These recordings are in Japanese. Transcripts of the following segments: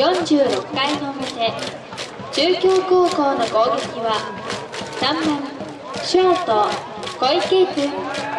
46回の表中京高校の攻撃は3番ショート小池君。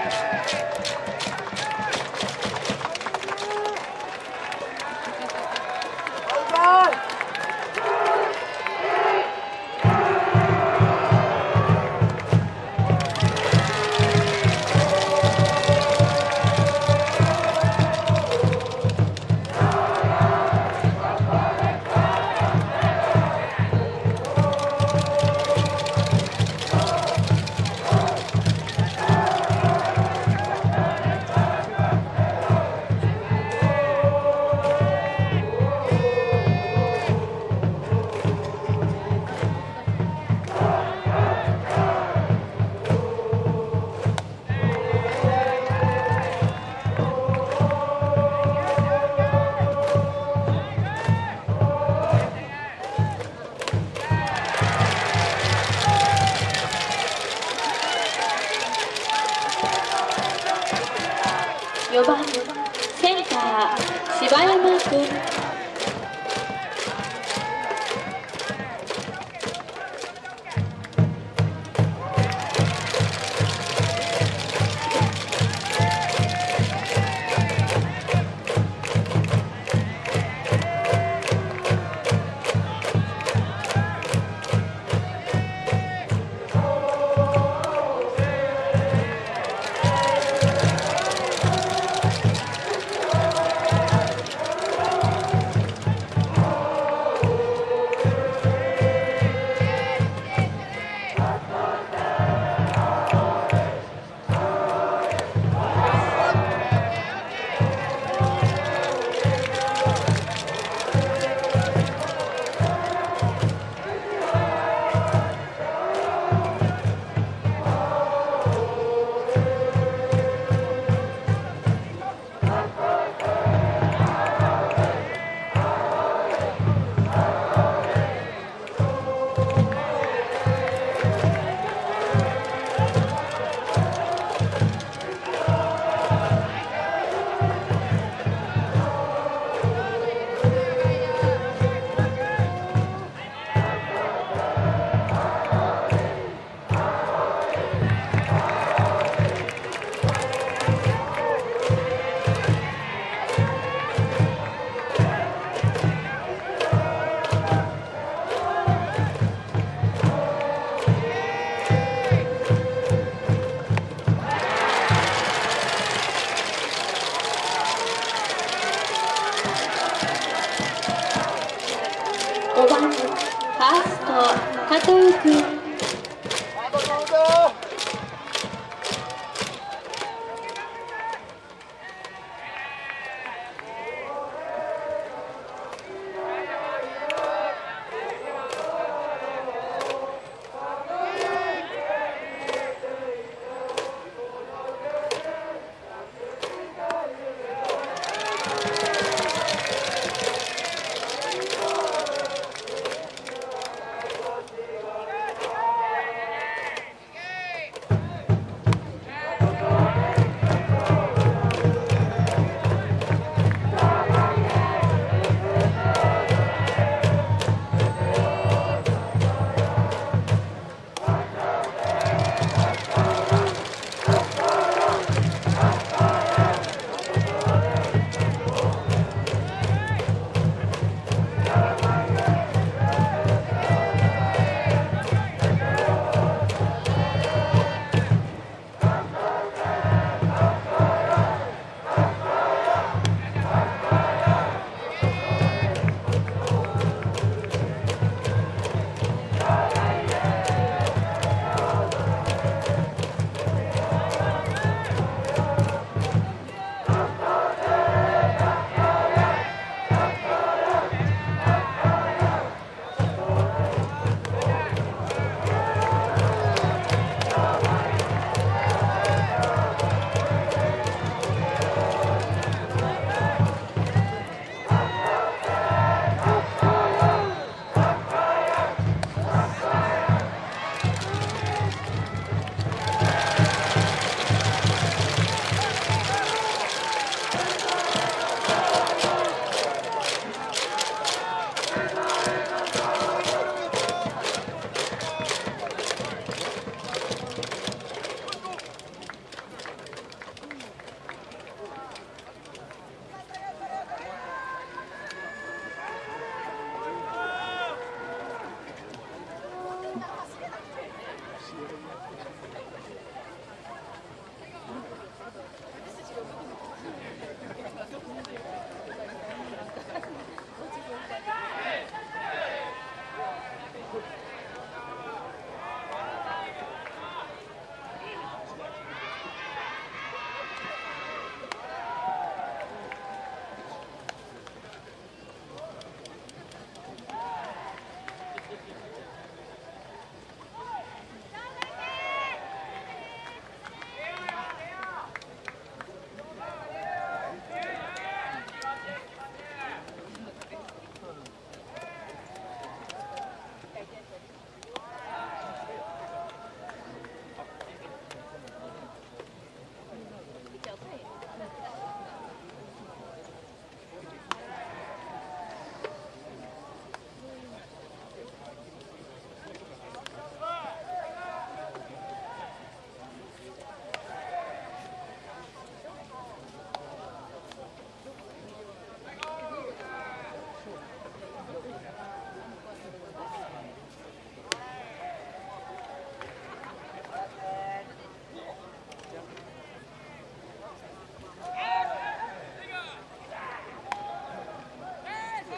4番センター柴山君加藤君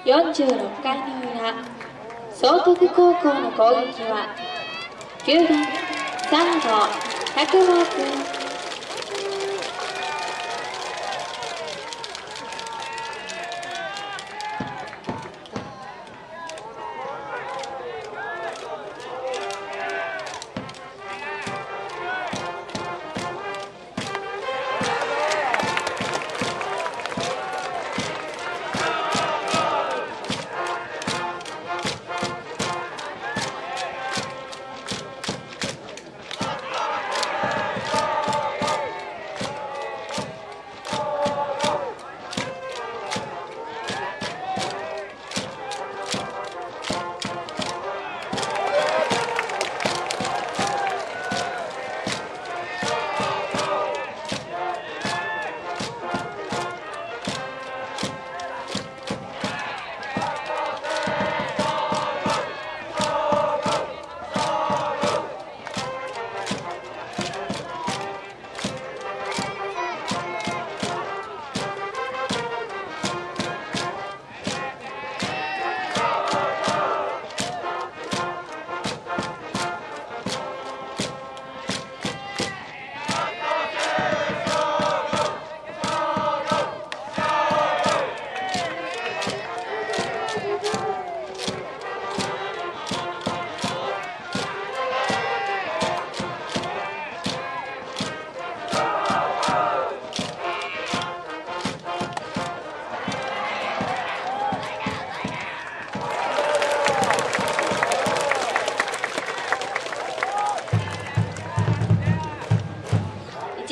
46回の裏総督高校の攻撃は9番3号百毛君。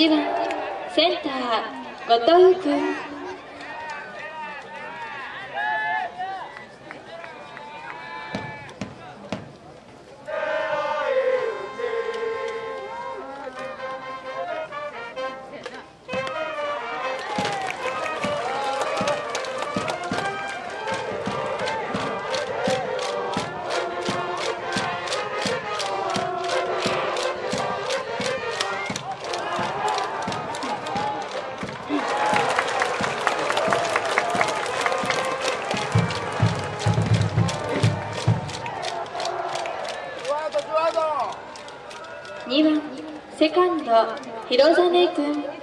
1番センター後藤君。2番セカンド広実君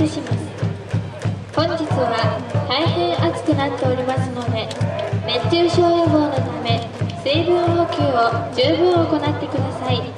お願いいたします。本日は大変暑くなっておりますので熱中症予防のため水分補給を十分行ってください。